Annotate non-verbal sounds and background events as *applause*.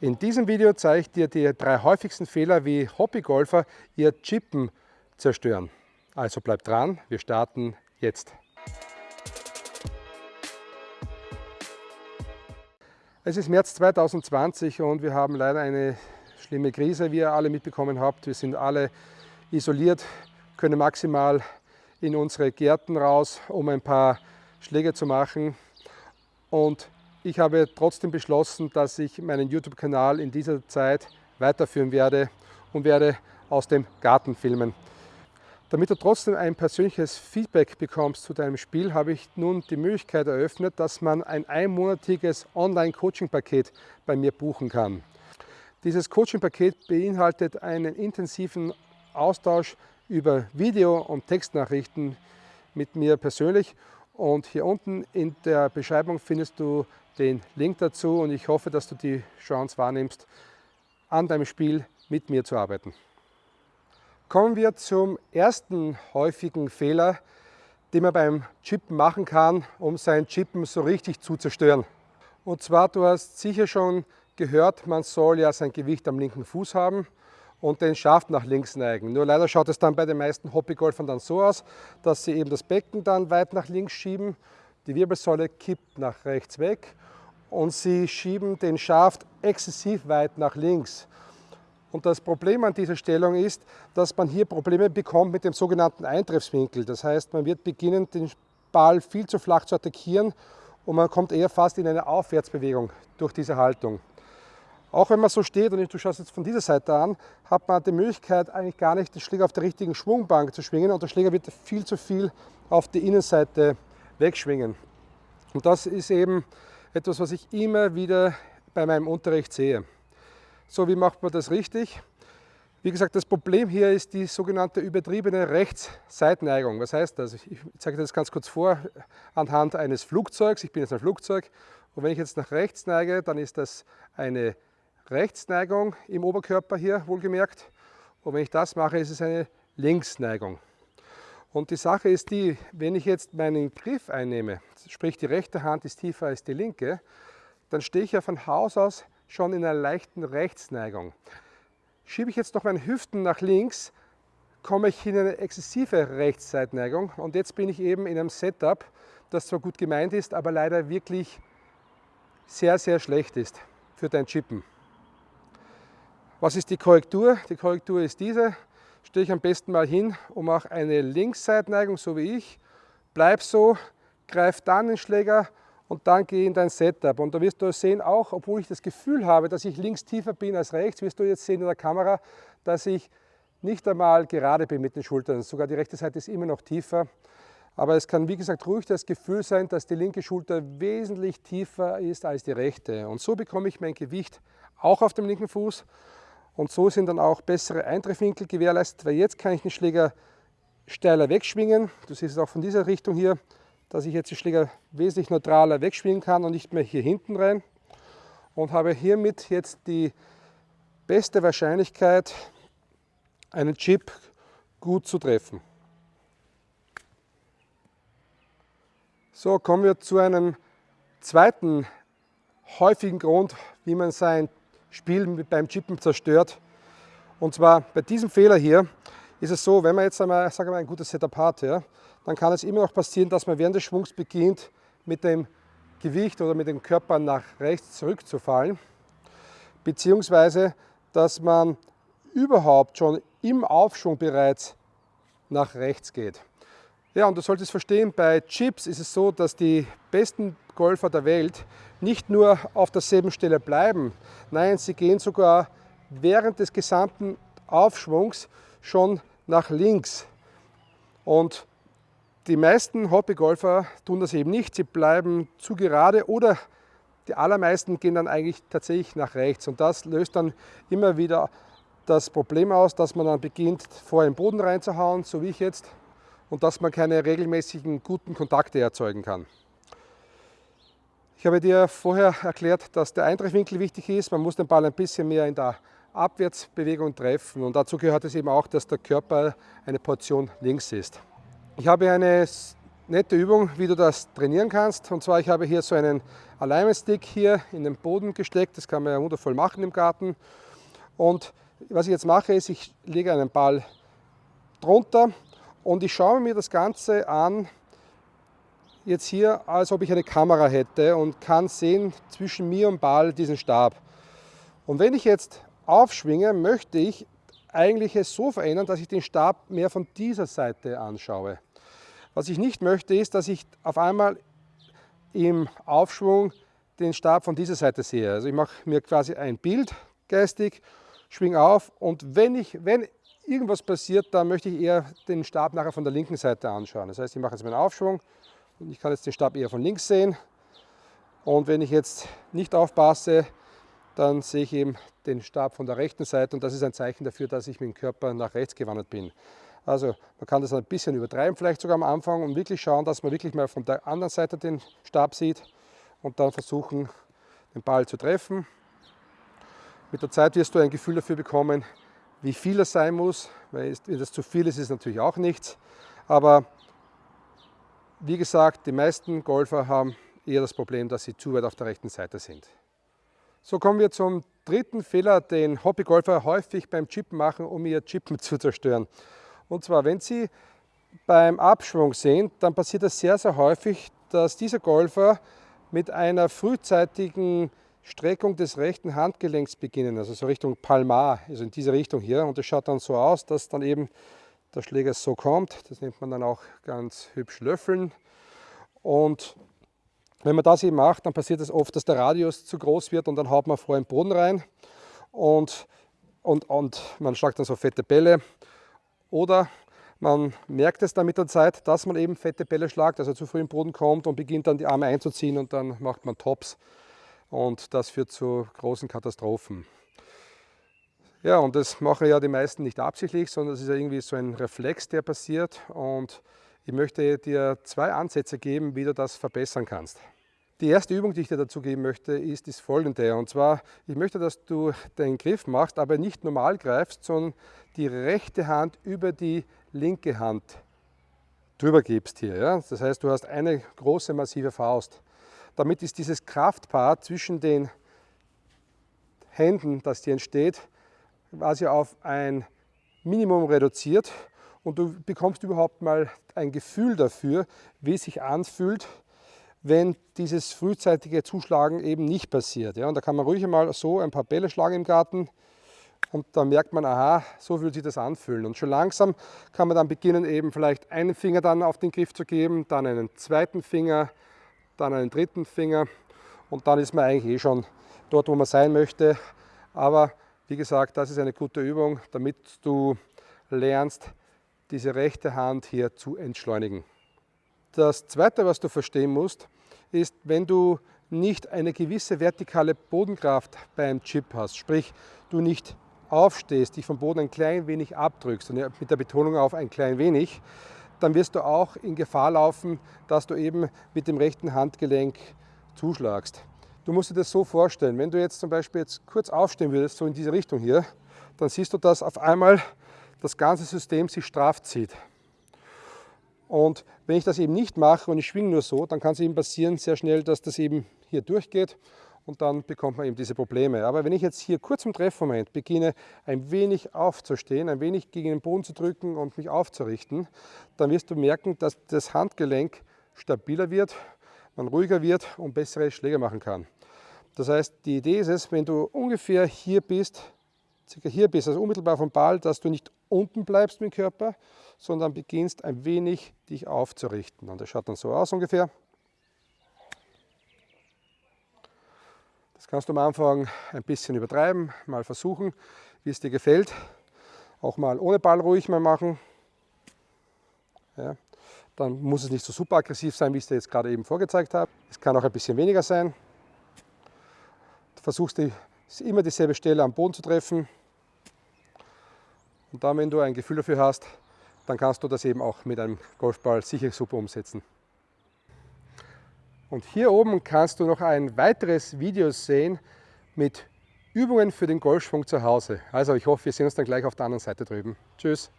In diesem Video zeige ich dir die drei häufigsten Fehler, wie Hobbygolfer ihr Chippen zerstören. Also bleib dran, wir starten jetzt. Es ist März 2020 und wir haben leider eine schlimme Krise, wie ihr alle mitbekommen habt. Wir sind alle isoliert, können maximal in unsere Gärten raus, um ein paar Schläge zu machen. Und ich habe trotzdem beschlossen, dass ich meinen YouTube-Kanal in dieser Zeit weiterführen werde und werde aus dem Garten filmen. Damit du trotzdem ein persönliches Feedback bekommst zu deinem Spiel, habe ich nun die Möglichkeit eröffnet, dass man ein einmonatiges Online-Coaching-Paket bei mir buchen kann. Dieses Coaching-Paket beinhaltet einen intensiven Austausch über Video- und Textnachrichten mit mir persönlich und hier unten in der Beschreibung findest du den Link dazu und ich hoffe, dass du die Chance wahrnimmst, an deinem Spiel mit mir zu arbeiten. Kommen wir zum ersten häufigen Fehler, den man beim Chippen machen kann, um sein Chippen so richtig zu zerstören. Und zwar, du hast sicher schon gehört, man soll ja sein Gewicht am linken Fuß haben und den Schaft nach links neigen. Nur leider schaut es dann bei den meisten Hobbygolfern dann so aus, dass sie eben das Becken dann weit nach links schieben, die Wirbelsäule kippt nach rechts weg und sie schieben den Schaft exzessiv weit nach links. Und das Problem an dieser Stellung ist, dass man hier Probleme bekommt mit dem sogenannten Eintreffswinkel. Das heißt, man wird beginnen, den Ball viel zu flach zu attackieren und man kommt eher fast in eine Aufwärtsbewegung durch diese Haltung. Auch wenn man so steht und du schaust jetzt von dieser Seite an, hat man die Möglichkeit eigentlich gar nicht den Schläger auf der richtigen Schwungbank zu schwingen und der Schläger wird viel zu viel auf die Innenseite wegschwingen. Und das ist eben etwas, was ich immer wieder bei meinem Unterricht sehe. So, wie macht man das richtig? Wie gesagt, das Problem hier ist die sogenannte übertriebene Rechtsseitneigung. Was heißt das? Ich zeige das ganz kurz vor anhand eines Flugzeugs. Ich bin jetzt ein Flugzeug und wenn ich jetzt nach rechts neige, dann ist das eine Rechtsneigung im Oberkörper hier, wohlgemerkt. Und wenn ich das mache, ist es eine Linksneigung. Und die Sache ist die, wenn ich jetzt meinen Griff einnehme, sprich die rechte Hand ist tiefer als die linke, dann stehe ich ja von Haus aus schon in einer leichten Rechtsneigung. Schiebe ich jetzt noch meine Hüften nach links, komme ich in eine exzessive Rechtsseitneigung und jetzt bin ich eben in einem Setup, das zwar gut gemeint ist, aber leider wirklich sehr, sehr schlecht ist für dein Chippen. Was ist die Korrektur? Die Korrektur ist diese. Stehe ich am besten mal hin und mache eine Linksseitneigung, so wie ich. Bleib so, greif dann den Schläger und dann gehe in dein Setup. Und da wirst du sehen, auch obwohl ich das Gefühl habe, dass ich links tiefer bin als rechts, wirst du jetzt sehen in der Kamera, dass ich nicht einmal gerade bin mit den Schultern. Sogar die rechte Seite ist immer noch tiefer. Aber es kann, wie gesagt, ruhig das Gefühl sein, dass die linke Schulter wesentlich tiefer ist als die rechte. Und so bekomme ich mein Gewicht auch auf dem linken Fuß. Und so sind dann auch bessere Eintreffwinkel gewährleistet, weil jetzt kann ich den Schläger steiler wegschwingen. Du siehst es auch von dieser Richtung hier dass ich jetzt die Schläger wesentlich neutraler wegschwingen kann und nicht mehr hier hinten rein. Und habe hiermit jetzt die beste Wahrscheinlichkeit, einen Chip gut zu treffen. So, kommen wir zu einem zweiten häufigen Grund, wie man sein Spiel beim Chippen zerstört. Und zwar bei diesem Fehler hier ist es so, wenn man jetzt einmal, sagen wir, ein gutes Setup hat, ja, dann kann es immer noch passieren, dass man während des Schwungs beginnt, mit dem Gewicht oder mit dem Körper nach rechts zurückzufallen, beziehungsweise dass man überhaupt schon im Aufschwung bereits nach rechts geht. Ja, und du solltest verstehen, bei Chips ist es so, dass die besten Golfer der Welt nicht nur auf derselben Stelle bleiben, nein, sie gehen sogar während des gesamten Aufschwungs schon nach links. Und die meisten Hobbygolfer tun das eben nicht. Sie bleiben zu gerade oder die allermeisten gehen dann eigentlich tatsächlich nach rechts. Und das löst dann immer wieder das Problem aus, dass man dann beginnt, vor den Boden reinzuhauen, so wie ich jetzt, und dass man keine regelmäßigen guten Kontakte erzeugen kann. Ich habe dir vorher erklärt, dass der Eintreffwinkel wichtig ist. Man muss den Ball ein bisschen mehr in der Abwärtsbewegung treffen. Und dazu gehört es eben auch, dass der Körper eine Portion links ist. Ich habe eine nette Übung, wie du das trainieren kannst. Und zwar, ich habe hier so einen Alignment-Stick hier in den Boden gesteckt. Das kann man ja wundervoll machen im Garten. Und was ich jetzt mache, ist, ich lege einen Ball drunter und ich schaue mir das Ganze an, jetzt hier, als ob ich eine Kamera hätte und kann sehen zwischen mir und Ball diesen Stab. Und wenn ich jetzt aufschwinge, möchte ich eigentlich es so verändern, dass ich den Stab mehr von dieser Seite anschaue. Was ich nicht möchte, ist, dass ich auf einmal im Aufschwung den Stab von dieser Seite sehe. Also ich mache mir quasi ein Bild geistig, schwinge auf und wenn, ich, wenn irgendwas passiert, dann möchte ich eher den Stab nachher von der linken Seite anschauen. Das heißt, ich mache jetzt meinen Aufschwung und ich kann jetzt den Stab eher von links sehen. Und wenn ich jetzt nicht aufpasse, dann sehe ich eben den Stab von der rechten Seite und das ist ein Zeichen dafür, dass ich mit dem Körper nach rechts gewandert bin. Also man kann das ein bisschen übertreiben, vielleicht sogar am Anfang und wirklich schauen, dass man wirklich mal von der anderen Seite den Stab sieht und dann versuchen, den Ball zu treffen. Mit der Zeit wirst du ein Gefühl dafür bekommen, wie viel es sein muss, weil wenn das zu viel ist, ist natürlich auch nichts. Aber wie gesagt, die meisten Golfer haben eher das Problem, dass sie zu weit auf der rechten Seite sind. So kommen wir zum dritten Fehler, den Hobbygolfer häufig beim Chippen machen, um ihr Chippen *laughs* zu zerstören. Und zwar, wenn Sie beim Abschwung sehen, dann passiert es sehr, sehr häufig, dass dieser Golfer mit einer frühzeitigen Streckung des rechten Handgelenks beginnen, also so Richtung Palmar, also in diese Richtung hier. Und das schaut dann so aus, dass dann eben der Schläger so kommt. Das nennt man dann auch ganz hübsch Löffeln. Und wenn man das eben macht, dann passiert es oft, dass der Radius zu groß wird und dann haut man vor den Boden rein und, und, und man schlagt dann so fette Bälle. Oder man merkt es dann mit der Zeit, dass man eben fette Bälle schlagt, also zu früh im Boden kommt und beginnt dann die Arme einzuziehen und dann macht man Tops. Und das führt zu großen Katastrophen. Ja, und das machen ja die meisten nicht absichtlich, sondern es ist ja irgendwie so ein Reflex, der passiert. Und ich möchte dir zwei Ansätze geben, wie du das verbessern kannst. Die erste Übung, die ich dir dazu geben möchte, ist das folgende. Und zwar, ich möchte, dass du den Griff machst, aber nicht normal greifst, sondern die rechte Hand über die linke Hand drüber gibst hier. Ja? Das heißt, du hast eine große, massive Faust. Damit ist dieses Kraftpaar zwischen den Händen, das hier entsteht, quasi auf ein Minimum reduziert und du bekommst überhaupt mal ein Gefühl dafür, wie es sich anfühlt, wenn dieses frühzeitige Zuschlagen eben nicht passiert. Ja, und da kann man ruhig einmal so ein paar Bälle schlagen im Garten und dann merkt man, aha, so will sich das anfühlen. Und schon langsam kann man dann beginnen, eben vielleicht einen Finger dann auf den Griff zu geben, dann einen zweiten Finger, dann einen dritten Finger und dann ist man eigentlich eh schon dort, wo man sein möchte. Aber wie gesagt, das ist eine gute Übung, damit du lernst, diese rechte Hand hier zu entschleunigen. Das Zweite, was du verstehen musst, ist, wenn du nicht eine gewisse vertikale Bodenkraft beim Chip hast, sprich du nicht aufstehst, dich vom Boden ein klein wenig abdrückst, und mit der Betonung auf ein klein wenig, dann wirst du auch in Gefahr laufen, dass du eben mit dem rechten Handgelenk zuschlagst. Du musst dir das so vorstellen, wenn du jetzt zum Beispiel jetzt kurz aufstehen würdest, so in diese Richtung hier, dann siehst du, dass auf einmal das ganze System sich straff zieht. Und wenn ich das eben nicht mache und ich schwinge nur so, dann kann es eben passieren sehr schnell, dass das eben hier durchgeht und dann bekommt man eben diese Probleme. Aber wenn ich jetzt hier kurz im Treffmoment beginne, ein wenig aufzustehen, ein wenig gegen den Boden zu drücken und mich aufzurichten, dann wirst du merken, dass das Handgelenk stabiler wird, man ruhiger wird und bessere Schläge machen kann. Das heißt, die Idee ist es, wenn du ungefähr hier bist, circa hier bist, also unmittelbar vom Ball, dass du nicht unten bleibst mit dem Körper, sondern beginnst ein wenig dich aufzurichten. Und das schaut dann so aus ungefähr. Das kannst du am Anfang ein bisschen übertreiben, mal versuchen, wie es dir gefällt. Auch mal ohne Ball ruhig mal machen. Ja, dann muss es nicht so super aggressiv sein, wie ich es dir jetzt gerade eben vorgezeigt habe. Es kann auch ein bisschen weniger sein. Du versuchst immer dieselbe Stelle am Boden zu treffen. Und dann, wenn du ein Gefühl dafür hast, dann kannst du das eben auch mit einem Golfball sicher super umsetzen. Und hier oben kannst du noch ein weiteres Video sehen mit Übungen für den Golfschwung zu Hause. Also ich hoffe, wir sehen uns dann gleich auf der anderen Seite drüben. Tschüss!